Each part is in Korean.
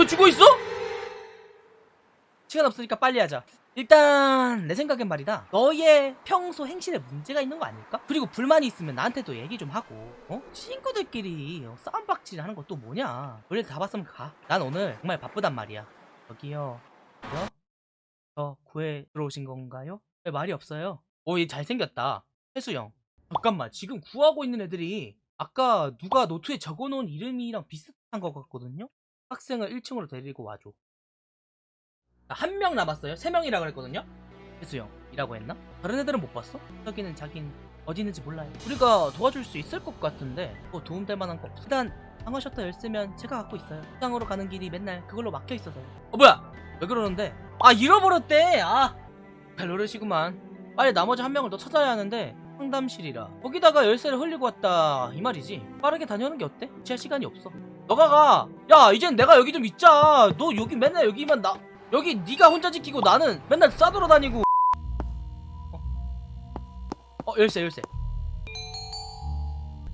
왜 죽어 있어? 시간 없으니까 빨리 하자 일단 내 생각엔 말이다 너의 평소 행실에 문제가 있는 거 아닐까? 그리고 불만이 있으면 나한테도 얘기 좀 하고 어? 친구들끼리 어, 싸움박질 하는 거또 뭐냐 원래 다 봤으면 가난 오늘 정말 바쁘단 말이야 여기요 여? 저 구해 들어오신 건가요? 왜 말이 없어요? 오얘 잘생겼다 해수형 잠깐만 지금 구하고 있는 애들이 아까 누가 노트에 적어놓은 이름이랑 비슷한 것 같거든요? 학생을 1층으로 데리고 와줘. 한 명 남았어요? 세 명이라 그랬거든요? 해수형이라고 했나? 다른 애들은 못 봤어? 여기는 자긴 어디 있는지 몰라요. 우리가 도와줄 수 있을 것 같은데 뭐 도움될 만한 거 없어. 일단 방어 셔터 열쇠면 제가 갖고 있어요. 식당으로 가는 길이 맨날 그걸로 막혀 있어서요. 어 뭐야? 왜 그러는데? 아 잃어버렸대! 아 별노릇이구만. 빨리 나머지 한 명을 더 찾아야 하는데 상담실이라. 거기다가 열쇠를 흘리고 왔다. 이 말이지. 빠르게 다녀오는 게 어때? 지할 시간이 없어 너가 가 야 이젠 내가 여기 좀 있자. 너 여기 맨날 여기만 나 여기 네가 혼자 지키고 나는 맨날 싸돌아 다니고. 어, 어 열쇠 열쇠.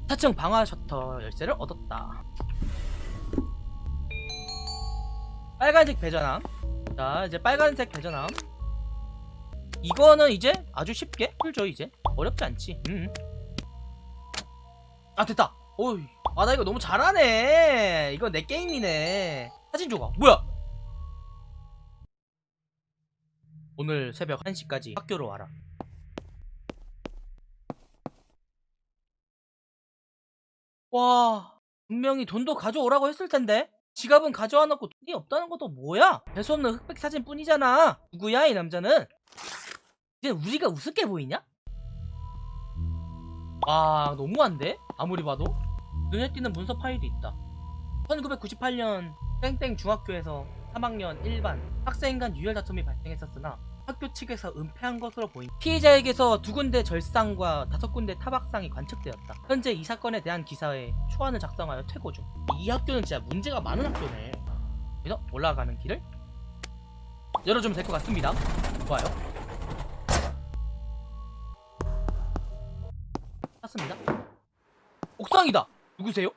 4층 방화 셔터 열쇠를 얻었다. 빨간색 배전함. 자 이제 빨간색 배전함. 이거는 이제 아주 쉽게 풀죠 이제. 어렵지 않지. 음. 아 됐다. 오이 아 나 이거 너무 잘하네. 이거 내 게임이네. 사진 조각. 뭐야? 오늘 새벽 1시까지 학교로 와라. 와 분명히 돈도 가져오라고 했을 텐데? 지갑은 가져와 놓고 돈이 없다는 것도 뭐야? 배수 없는 흑백 사진 뿐이잖아. 누구야 이 남자는? 이제 우리가 우습게 보이냐? 아 너무한데? 아무리 봐도 눈에 띄는 문서 파일이 있다 1998년 땡땡 중학교에서 3학년 1반 학생 간 유혈 다툼이 발생했었으나 학교 측에서 은폐한 것으로 보인 피해자에게서 두 군데 절상과 다섯 군데 타박상이 관측되었다. 현재 이 사건에 대한 기사에 초안을 작성하여 퇴고 중. 이 학교는 진짜 문제가 많은 학교네. 그래서 올라가는 길을 열어주면 될 것 같습니다. 좋아요. 찾습니다. 옥상이다. 누구세요?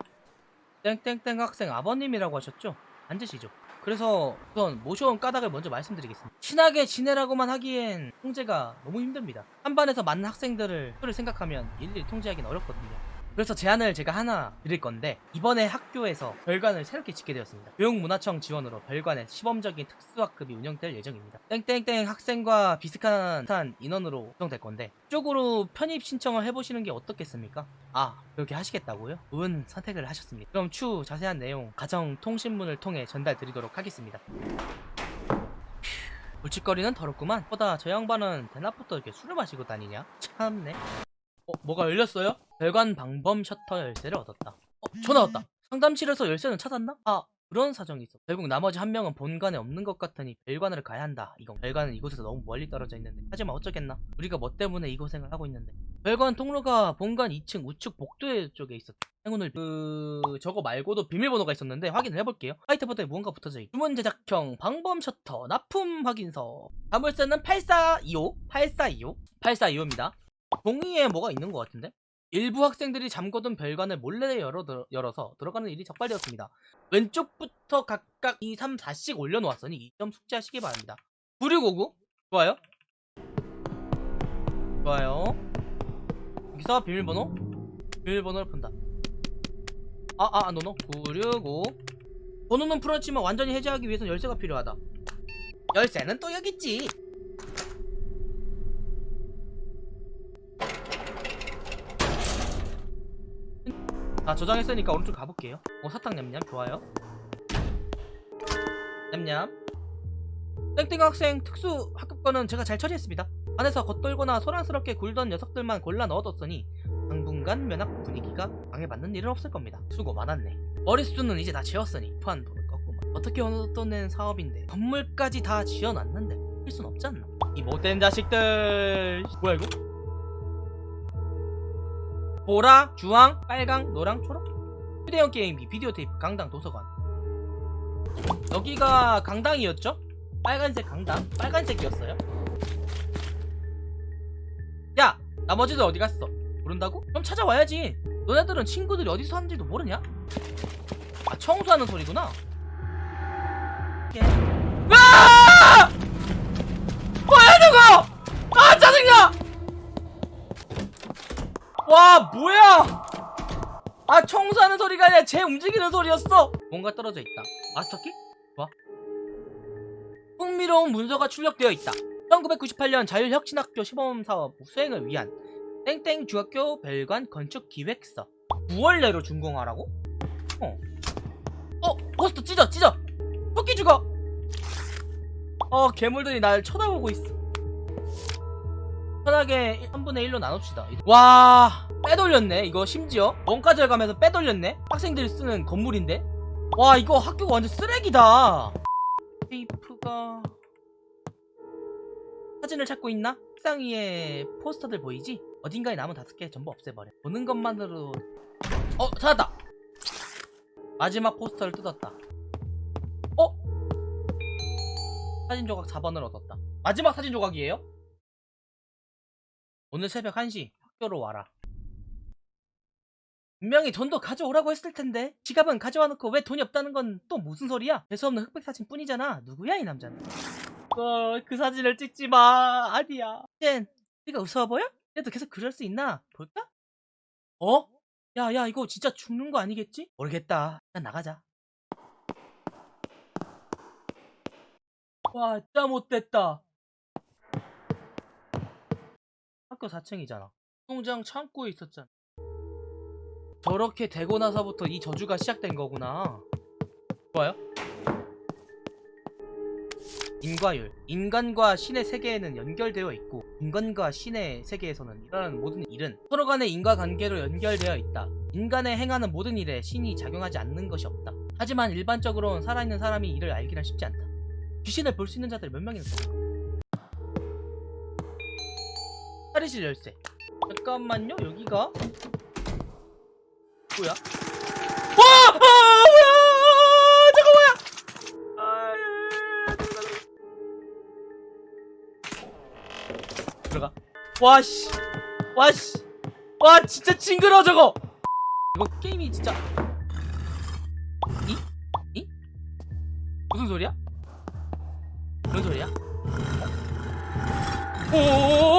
땡땡땡 학생 아버님이라고 하셨죠? 앉으시죠. 그래서 우선 모셔온 까닭을 먼저 말씀드리겠습니다. 친하게 지내라고만 하기엔 통제가 너무 힘듭니다. 한 반에서 많은 학생들을 생각하면 일일이 통제하기는 어렵거든요. 그래서 제안을 제가 하나 드릴 건데 이번에 학교에서 별관을 새롭게 짓게 되었습니다. 교육문화청 지원으로 별관의 시범적인 특수학급이 운영될 예정입니다. 땡땡땡 학생과 비슷한 인원으로 구성될 건데 이쪽으로 편입 신청을 해보시는 게 어떻겠습니까? 아 그렇게 하시겠다고요? 운 선택을 하셨습니다. 그럼 추후 자세한 내용 가정통신문을 통해 전달 드리도록 하겠습니다. 물칫거리는 더럽구만. 보다 저 양반은 대낮부터 이렇게 술을 마시고 다니냐? 참네. 어, 뭐가 열렸어요? 별관 방범 셔터 열쇠를 얻었다. 어, 전화 왔다. 상담실에서 열쇠는 찾았나? 아, 그런 사정이 있어. 결국 나머지 한 명은 본관에 없는 것 같으니 별관을 가야 한다. 이건 별관은 이곳에서 너무 멀리 떨어져 있는데. 하지만 어쩌겠나? 우리가 뭐 때문에 이 고생을 하고 있는데. 별관 통로가 본관 2층 우측 복도에 쪽에 있었다. 행운을 그 저거 말고도 비밀번호가 있었는데 확인을 해볼게요. 화이트 보드에 무언가 붙어져 있. 주문 제작형 방범 셔터 납품 확인서. 자물쇠는 8425 8425 8425입니다. 종이에 뭐가 있는 것 같은데? 일부 학생들이 잠궈둔 별관을 몰래 열어, 들- 열어서 들어가는 일이 적발되었습니다. 왼쪽부터 각각 2, 3, 4씩 올려놓았으니 이 점 숙지하시기 바랍니다. 9659 좋아요? 좋아요. 여기서 비밀번호? 비밀번호를 푼다. 아아 아, 노노. 965 번호는 풀었지만 완전히 해제하기 위해선 열쇠가 필요하다. 열쇠는 또 여기 있지 자 저장했으니까 오른쪽 가볼게요. 어 사탕 냠냠. 좋아요. 냠냠. 땡땡 학생 특수 학급권은 제가 잘 처리했습니다. 안에서 겉돌거나 소란스럽게 굴던 녀석들만 골라 넣어뒀으니 당분간 면학 분위기가 방해받는 일은 없을 겁니다. 수고 많았네. 머릿수는 이제 다 지웠으니 토한 돈을 껐구만 어떻게 얻어낸 사업인데 건물까지 다 지어놨는데 필순 없지 않나? 이 못된 자식들. 뭐야 이거 보라, 주황, 빨강, 노랑, 초록 휴대용 게임기, 비디오 테이프, 강당, 도서관 여기가 강당이었죠? 빨간색 강당? 빨간색이었어요? 야! 나머지들 어디 갔어? 모른다고? 그럼 찾아와야지 너네들은 친구들이 어디서 하는지도 모르냐? 아 청소하는 소리구나 오케이. 와 뭐야? 아 청소하는 소리가 아니라 쟤 움직이는 소리였어. 뭔가 떨어져 있다. 마스터키? 봐 뭐? 흥미로운 문서가 출력되어 있다. 1998년 자율혁신학교 시범사업 수행을 위한 땡땡 중학교 별관 건축기획서. 9월 내로 준공하라고? 어. 어! 버스터 찢어 찢어. 토끼 죽어. 어 괴물들이 날 쳐다보고 있어. 편하게 3분의 1로 나눕시다. 와 빼돌렸네 이거 심지어. 원가절 가면서 빼돌렸네? 학생들이 쓰는 건물인데? 와 이거 학교가 완전 쓰레기다. 테이프가 사진을 찾고 있나? 책상 위에 포스터들 보이지? 어딘가에 남은 다섯 개 전부 없애버려. 보는 것만으로. 어 찾았다. 마지막 포스터를 뜯었다. 어? 사진 조각 4번을 얻었다. 마지막 사진 조각이에요? 오늘 새벽 1시 학교로 와라 분명히 돈도 가져오라고 했을 텐데 지갑은 가져와 놓고 왜 돈이 없다는 건 또 무슨 소리야? 대수 없는 흑백 사진 뿐이잖아 누구야 이 남자는 어, 그 사진을 찍지 마 아니야 쟨 네가 웃어 보여? 그래도 계속 그럴 수 있나? 볼까? 어? 야야 이거 진짜 죽는 거 아니겠지? 모르겠다 일단 나가자 와짜 못됐다 학교 4층이잖아. 통장 창고에 있었잖아. 저렇게 되고 나서부터 이 저주가 시작된 거구나. 좋아요? 인과율. 인간과 신의 세계에는 연결되어 있고 인간과 신의 세계에서는 일어나는 모든 일은 서로 간의 인과관계로 연결되어 있다. 인간의 행하는 모든 일에 신이 작용하지 않는 것이 없다. 하지만 일반적으로는 살아있는 사람이 이를 알기란 쉽지 않다. 귀신을 볼 수 있는 자들 몇 명이나 될까? 탈의실 열쇠 잠깐만요 여기가 뭐야 와! 아! 뭐야! 잠깐 뭐야! 아, 예. 들어가 와씨 와씨 와 진짜 징그러 저거 이거 게임이 진짜 이? 이? 무슨 소리야? 무슨 소리야? 오오오오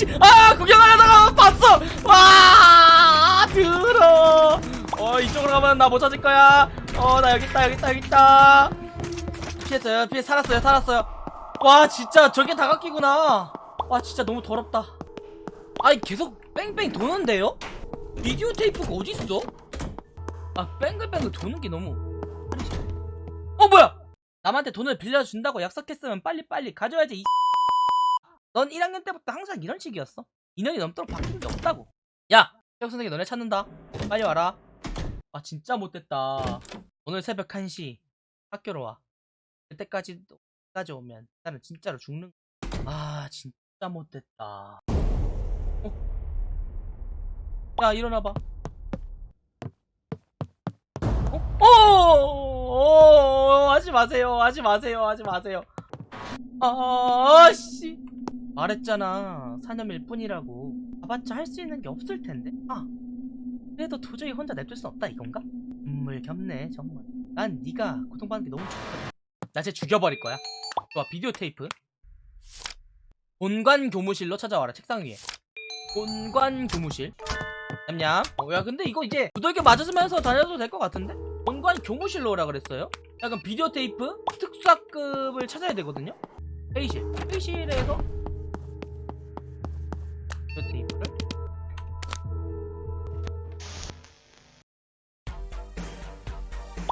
아, 씨, 아, 구경하려다가 봤어! 와, 들어! 어, 이쪽으로 가면 나 못 찾을 거야. 어, 나 여기 있다, 여기 있다, 여기 있다. 피했어요, 피해, 살았어요, 살았어요. 와, 진짜 저게 다각기구나. 와, 진짜 너무 더럽다. 아니, 계속 뺑뺑 도는데요? 비디오 테이프가 어딨어? 아, 뺑글뺑글 도는 게 너무. 어, 뭐야! 남한테 돈을 빌려준다고 약속했으면 빨리빨리 가져야지, 이 넌 1학년 때부터 항상 이런 식이었어. 2년이 넘도록 바뀐 게 없다고. 야! 체육 선생님 너네 찾는다. 빨리 와라. 아, 진짜 못됐다. 오늘 새벽 1시 학교로 와. 그때까지, 까지 오면 나는 진짜로 죽는 아, 진짜 못됐다. 어? 야, 일어나봐. 어? 어, 어, 하지 마세요. 하지 마세요. 하지 마세요. 아, 씨. 말했잖아. 사념일 뿐이라고. 가봤자 할 수 있는 게 없을 텐데. 아, 그래도 도저히 혼자 냅둘 수 없다 이건가? 눈물 겹네 정말. 난 네가 고통받는 게 너무 좋거든. 나쟤 죽여버릴 거야. 좋아, 비디오 테이프. 본관 교무실로 찾아와라. 책상 위에. 본관 교무실. 냠냠. 어, 야, 근데 이거 이제 두들겨 맞으면서 다녀도 될 것 같은데? 본관 교무실로 오라 그랬어요. 야, 그럼 비디오 테이프 특수학급을 찾아야 되거든요. 회의실. 회의실에서 저 테이블을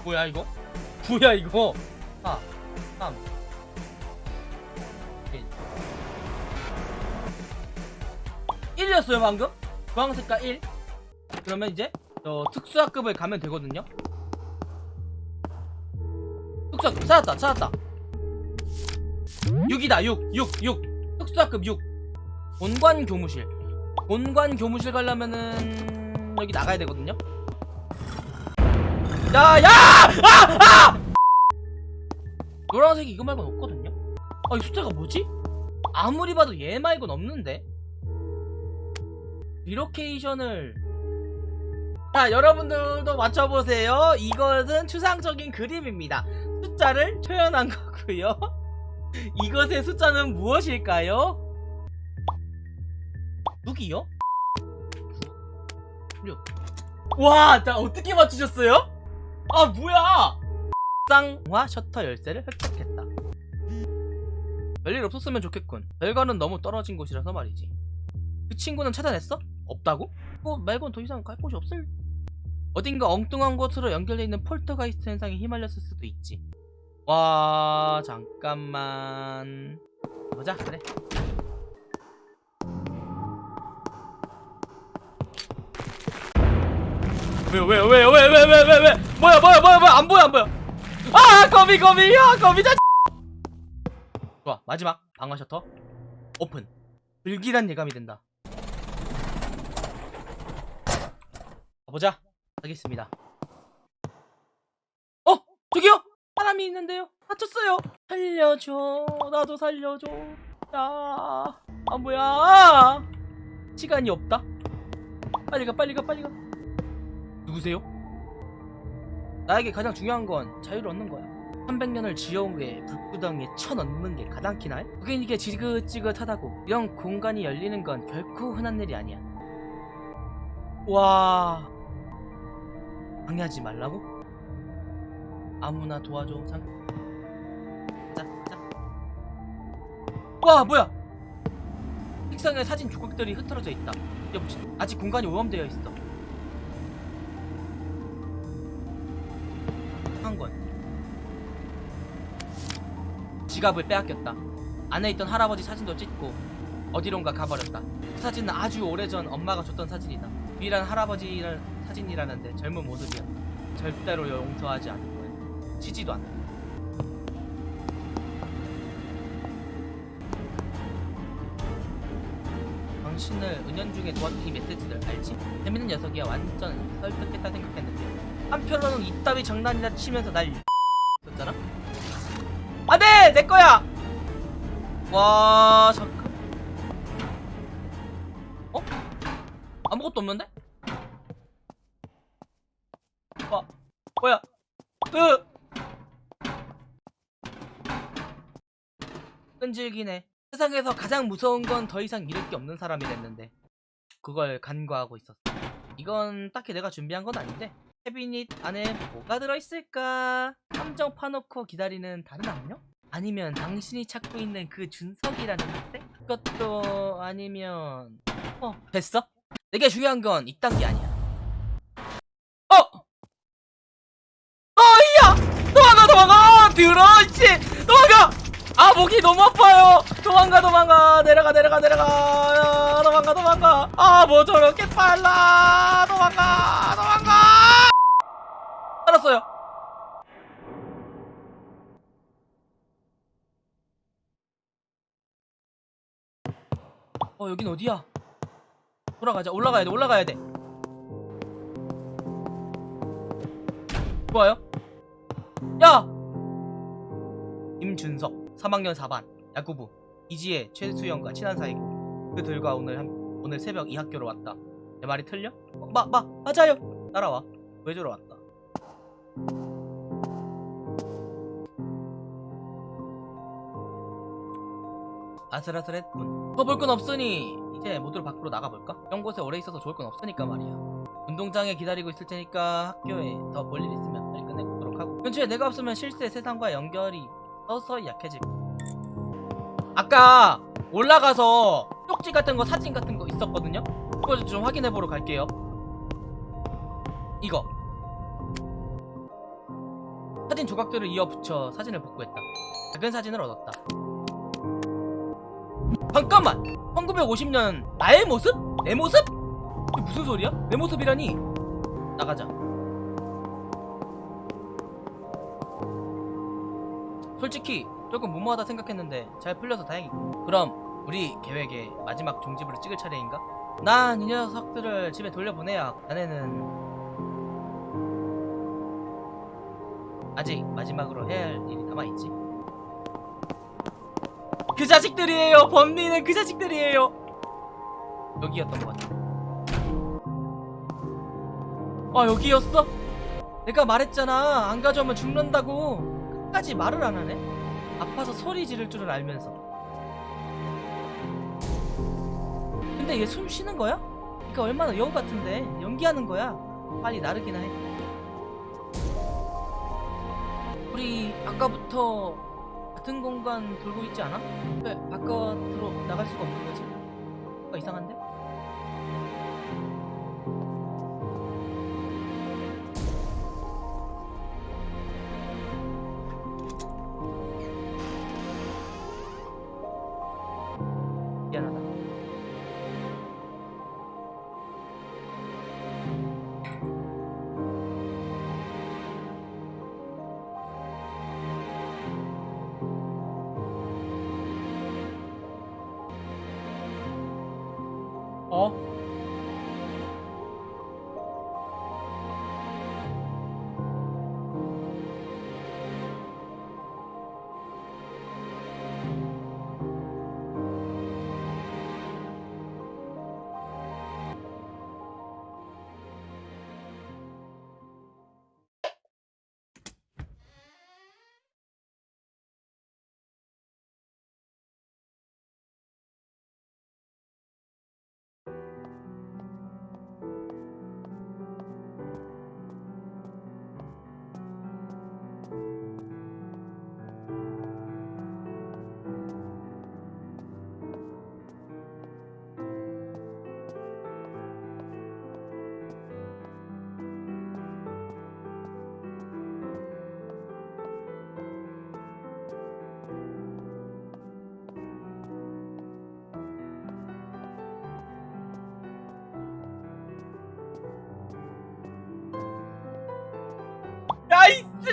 뭐야 이거? 뭐야 이거? 아, 4 3 1 1이었어요 방금? 주황색과 1 그러면 이제 저 특수학급을 가면 되거든요. 특수학급 찾았다 찾았다. 6이다 6 6 6 특수학급 6 본관 교무실 본관 교무실 가려면은 여기 나가야 되거든요 야야! 아! 아! 노란색이 이거 말고는 없거든요 아이 숫자가 뭐지? 아무리 봐도 얘 말고는 없는데 relocation을 자 여러분들도 맞춰보세요 이것은 추상적인 그림입니다 숫자를 표현한 거고요 이것의 숫자는 무엇일까요? 6이요? 6 와, 나 어떻게 맞추셨어요? 아, 뭐야! 쌍화 셔터 열쇠를 획득했다. 별일 없었으면 좋겠군. 별거는 너무 떨어진 곳이라서 말이지. 그 친구는 찾아냈어? 없다고? 뭐 말곤 더 이상 갈 곳이 없을. 어딘가 엉뚱한 곳으로 연결돼 있는 폴터가이스트 현상에 휘말렸을 수도 있지. 와, 잠깐만. 보자, 그래. 왜요 왜요 왜요 왜요 왜요 왜요 왜요 왜요 뭐야 뭐야 뭐야 뭐야? 안 보여 안 보여. 아 거미 거미 야 거미 자 좋아 마지막 방어 셔터 오픈. 불길한 예감이 된다. 가보자. 하겠습니다. 어 저기요? 사람이 있는데요? 다쳤어요. 살려줘. 나도 살려줘. 야아 뭐야? 시간이 없다. 빨리 가 빨리 가 빨리 가 누구세요? 나에게 가장 중요한 건 자유를 얻는 거야. 300년을 지어온 게 불구덩이에 쳐넣는 게 가장 키나요? 그게 이게 지긋지긋하다고 이런 공간이 열리는 건 결코 흔한 일이 아니야. 와 방해하지 말라고? 아무나 도와줘. 잠. 자, 자. 와 뭐야? 책상에 사진 조각들이 흩어져 있다. 여보, 아직 공간이 오염되어 있어. 지갑을 빼앗겼다. 안에 있던 할아버지 사진도 찍고 어디론가 가버렸다. 그 사진은 아주 오래전 엄마가 줬던 사진이다. 유일한 할아버지 사진이라는데 젊은 모습이었다 절대로 용서하지 않을 거야. 치지도 않아. 당신을 은연중에 도왔던 이 메시지를 알지? 재밌는 녀석이야. 완전 설득했다 생각했는데. 한편으로는 이따위 장난이나 치면서 날 줬잖아? 내 거야! 와 잠깐 어? 아무것도 없는데? 와 뭐야 으 끈질기네 세상에서 가장 무서운 건 더 이상 잃을 게 없는 사람이 됐는데 그걸 간과하고 있었어 이건 딱히 내가 준비한 건 아닌데 캐비닛 안에 뭐가 들어있을까? 함정 파놓고 기다리는 다른 악령? 아니면 당신이 찾고 있는 그 준석이라는 학생? 그것도 아니면 어 됐어? 내게 중요한 건 이딴 게 아니야 어! 어이야! 도망가 도망가! 들어있지! 도망가! 아 목이 너무 아파요 도망가 도망가 내려가 내려가 내려가 아, 도망가 도망가 아 뭐 저렇게 빨라 도망가 도망가 알았어요 어 여긴 어디야? 돌아가자. 올라가야 돼 올라가야 돼. 좋아요? 야! 임준석 3학년 4반 야구부. 이지혜 최수영과 친한 사이고. 그들과 오늘 한, 오늘 새벽 이 학교로 왔다. 내 말이 틀려? 어, 마, 마, 맞아요. 따라와. 구해주러 왔다 아슬아슬했군. 더 볼 건 없으니 이제 모두를 밖으로 나가볼까? 이런 곳에 오래 있어서 좋을 건 없으니까 말이야. 운동장에 기다리고 있을 테니까 학교에 더 볼 일 있으면 빨리 끝내보도록 하고. 근처에 내가 없으면 실제 세상과 연결이 서서히 약해질 아까 올라가서 쪽지 같은 거 사진 같은 거 있었거든요? 그거 좀 확인해 보러 갈게요. 이거. 사진 조각들을 이어 붙여 사진을 복구했다. 작은 사진을 얻었다 잠깐만 1950년 나의 모습? 내 모습? 이게 무슨 소리야? 내 모습이라니 나가자 솔직히 조금 무모하다 생각했는데 잘 풀려서 다행이고 그럼 우리 계획의 마지막 종지부를 찍을 차례인가? 난 이 녀석들을 집에 돌려보내야 자네는 아직 마지막으로 해야 할 일이 남아있지 그 자식들이에요. 범인은 그 자식들이에요. 여기였던 것 같아. 아 여기였어? 내가 말했잖아. 안 가져오면 죽는다고. 끝까지 말을 안 하네? 아파서 소리 지를 줄을 알면서. 근데 얘 숨 쉬는 거야? 그니까 얼마나 여우 같은데. 연기하는 거야. 빨리 나르기나 해. 우리 아까부터 같은 공간 돌고 있지 않아? 왜 바깥으로 나갈 수가 없는 거지? 뭔가 이상한데?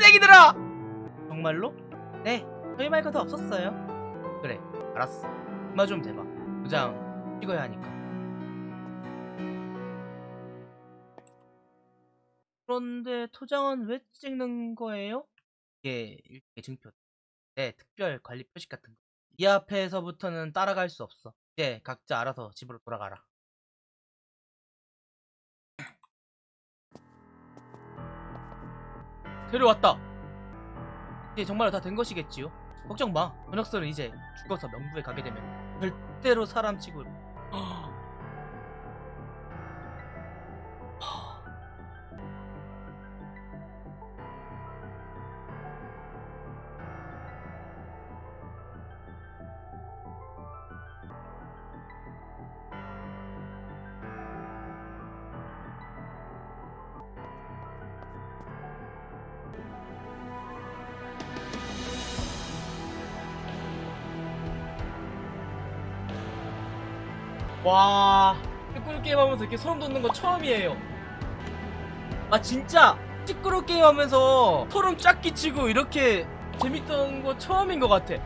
쓰레기들아! 정말로? 네 저희 말고 더 없었어요. 그래 알았어. 그만 좀 대봐. 도장 찍어야 하니까. 그런데 토장은 왜 찍는 거예요? 이게 일종의 증표. 네 특별 관리 표식 같은 거이 앞에서부터는 따라갈 수 없어. 이제 각자 알아서 집으로 돌아가라 데려왔다. 이제 정말 다 된 것이겠지요. 걱정 마. 번역설은 이제 죽어서 명부에 가게 되면 절대로 사람 치고. 와, 시끄러 게임 하면서 이렇게 소름 돋는 거 처음이에요. 아 진짜 시끄러 게임 하면서 소름 쫙 끼치고 이렇게 재밌던 거 처음인 것 같아.